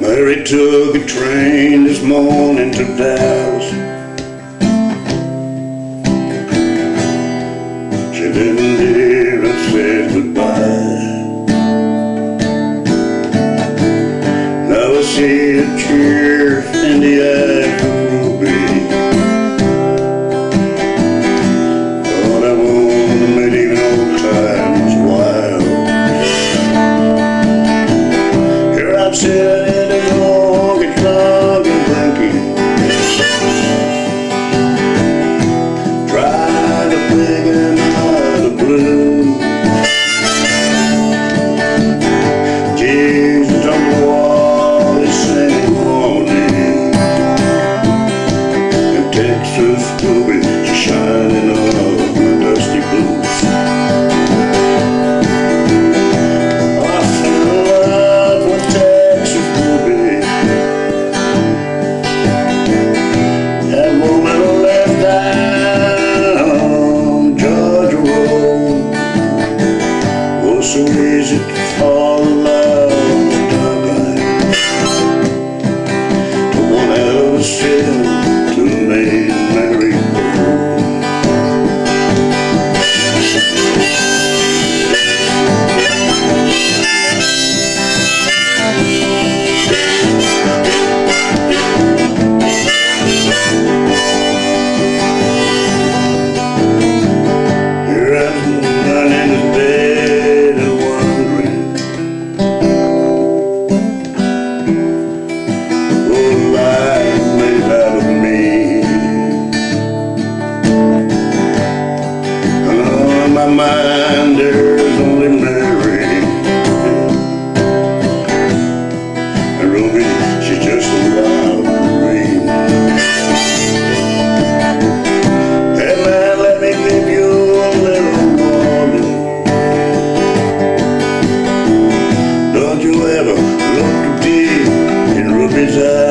Mary took a train this morning to Dallas. sisters will be shining on the dusty blues. I Texas. That woman left Road so easy to fall. my mind there's only Mary. And Ruby, she's just a wild dream. Hey man, let me give you a little warning. Don't you ever look deep in Ruby's eyes.